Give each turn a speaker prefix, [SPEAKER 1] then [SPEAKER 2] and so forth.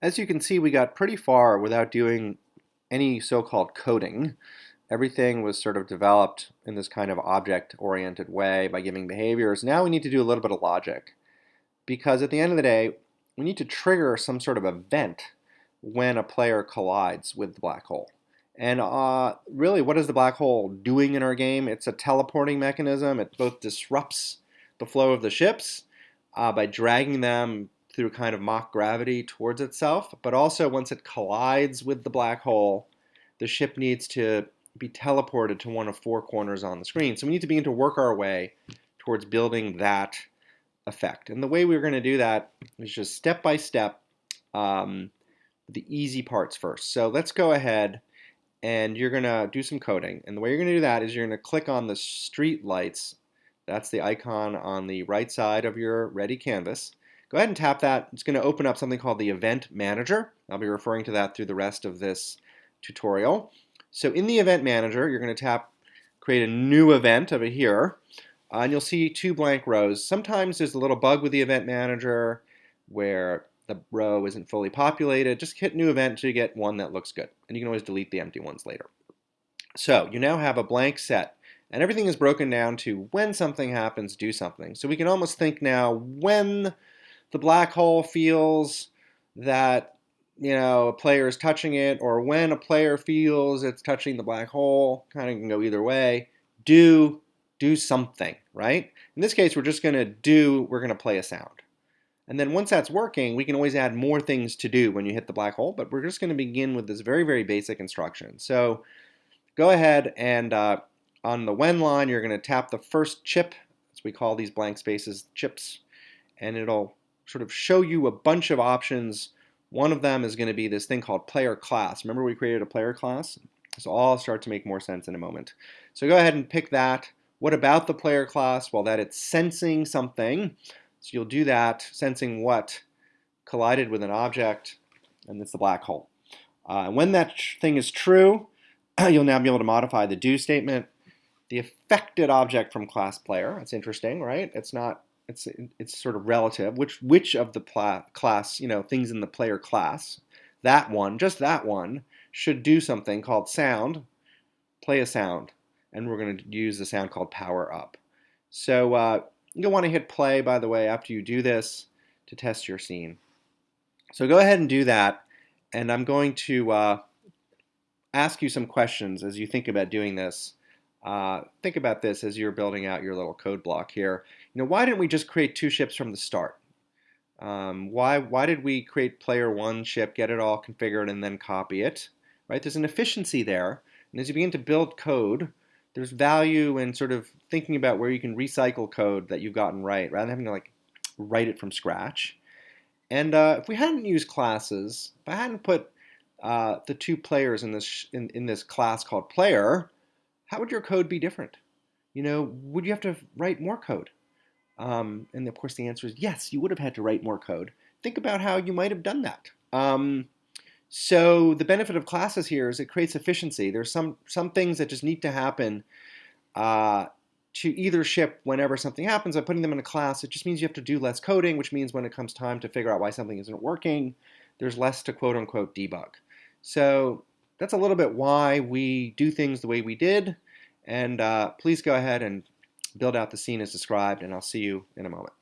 [SPEAKER 1] As you can see, we got pretty far without doing any so-called coding. Everything was sort of developed in this kind of object-oriented way by giving behaviors. Now we need to do a little bit of logic. Because at the end of the day, we need to trigger some sort of event when a player collides with the black hole. And uh, really, what is the black hole doing in our game? It's a teleporting mechanism. It both disrupts the flow of the ships uh, by dragging them through a kind of mock gravity towards itself, but also once it collides with the black hole, the ship needs to be teleported to one of four corners on the screen. So we need to begin to work our way towards building that effect. And the way we're going to do that is just step by step, um, the easy parts first. So let's go ahead and you're going to do some coding. And the way you're going to do that is you're going to click on the street lights. That's the icon on the right side of your ready canvas. Go ahead and tap that. It's going to open up something called the Event Manager. I'll be referring to that through the rest of this tutorial. So in the Event Manager, you're going to tap create a new event over here, uh, and you'll see two blank rows. Sometimes there's a little bug with the Event Manager where the row isn't fully populated. Just hit new event until you get one that looks good, and you can always delete the empty ones later. So you now have a blank set, and everything is broken down to when something happens, do something. So we can almost think now when the black hole feels that you know a player is touching it, or when a player feels it's touching the black hole, kind of can go either way. Do do something, right? In this case, we're just going to do. We're going to play a sound. And then once that's working, we can always add more things to do when you hit the black hole, but we're just going to begin with this very, very basic instruction. So go ahead and uh, on the when line, you're going to tap the first chip, as we call these blank spaces chips, and it'll sort of show you a bunch of options. One of them is going to be this thing called player class. Remember we created a player class? So all start to make more sense in a moment. So go ahead and pick that. What about the player class? Well, that it's sensing something. So you'll do that, sensing what collided with an object, and it's the black hole. Uh, when that thing is true, you'll now be able to modify the do statement. The affected object from class player, that's interesting, right? It's not it's it's sort of relative. Which which of the class, you know, things in the player class, that one, just that one, should do something called sound, play a sound, and we're going to use the sound called power up. So uh, you'll want to hit play, by the way, after you do this to test your scene. So go ahead and do that, and I'm going to uh, ask you some questions as you think about doing this. Uh, think about this as you're building out your little code block here. You know, why didn't we just create two ships from the start? Um, why, why did we create player one ship, get it all configured, and then copy it? Right? There's an efficiency there. And as you begin to build code, there's value in sort of thinking about where you can recycle code that you've gotten right, rather than having to like write it from scratch. And uh, if we hadn't used classes, if I hadn't put uh, the two players in this in, in this class called player, how would your code be different? You know, would you have to write more code? Um, and of course, the answer is yes, you would have had to write more code. Think about how you might have done that. Um, so the benefit of classes here is it creates efficiency. There's some some things that just need to happen uh, to either ship whenever something happens. By putting them in a class, it just means you have to do less coding, which means when it comes time to figure out why something isn't working, there's less to quote unquote debug. So that's a little bit why we do things the way we did. And uh, please go ahead and build out the scene as described, and I'll see you in a moment.